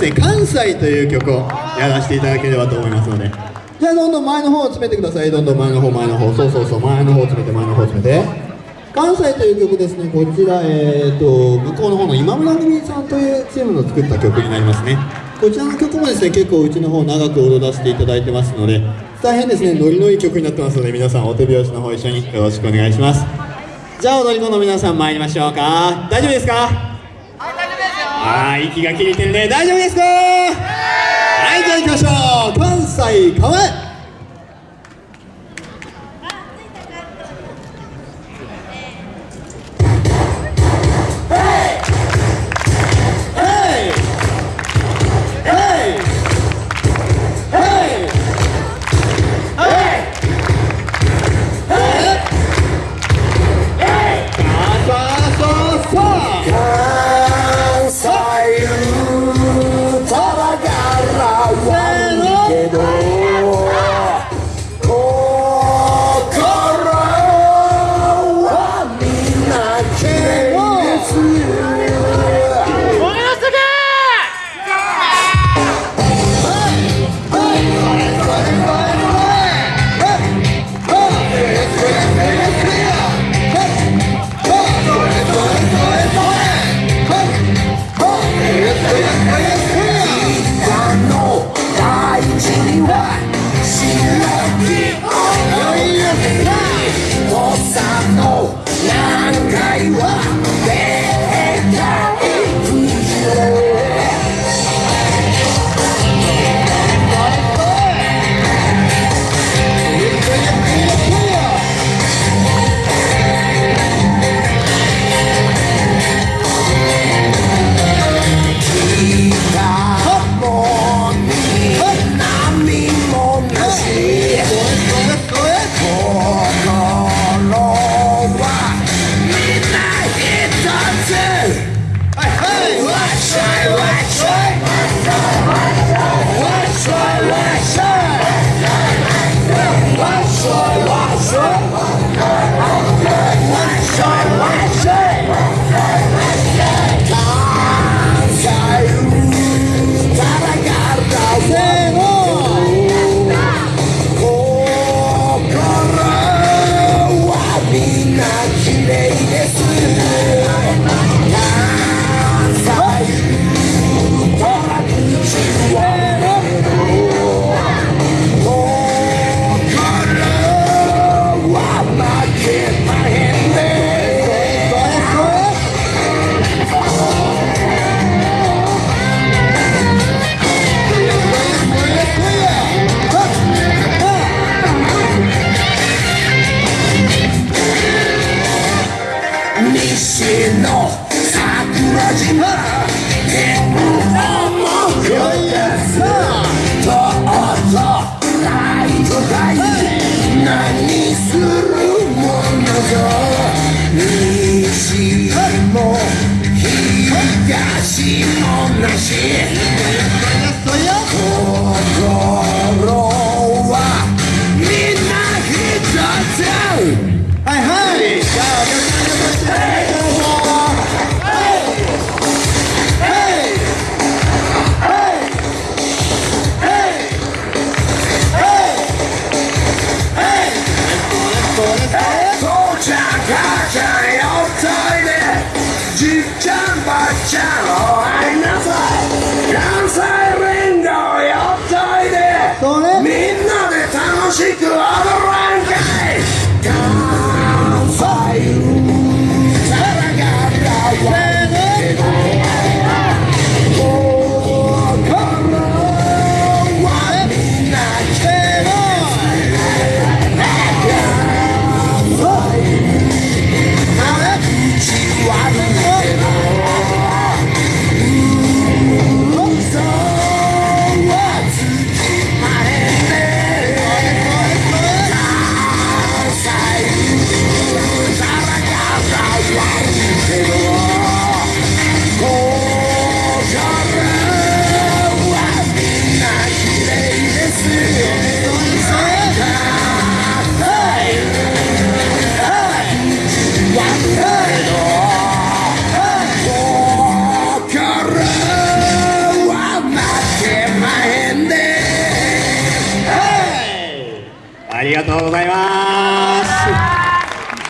ですね関西という曲をやらせていただければと思いますので。じゃあどんどん前の方を詰めてください。どんどん前の方前の方そうそうそう前の方詰めて前の方詰めて関西という曲ですね。こちらえー、と向こうの方の今村組さんというチームの作った曲になりますね。こちらの曲もですね結構うちの方長く踊らせていただいてますので大変ですね。ノリのいい曲になってますので皆さんお手拍子の方一緒によろしくお願いします。じゃあ踊り子の皆さん参りましょうか。大丈夫ですか？はい息が切れてるね。大丈夫ですか？はいじゃあ行きましょう。関西川え何するものか she could ありがとうございます。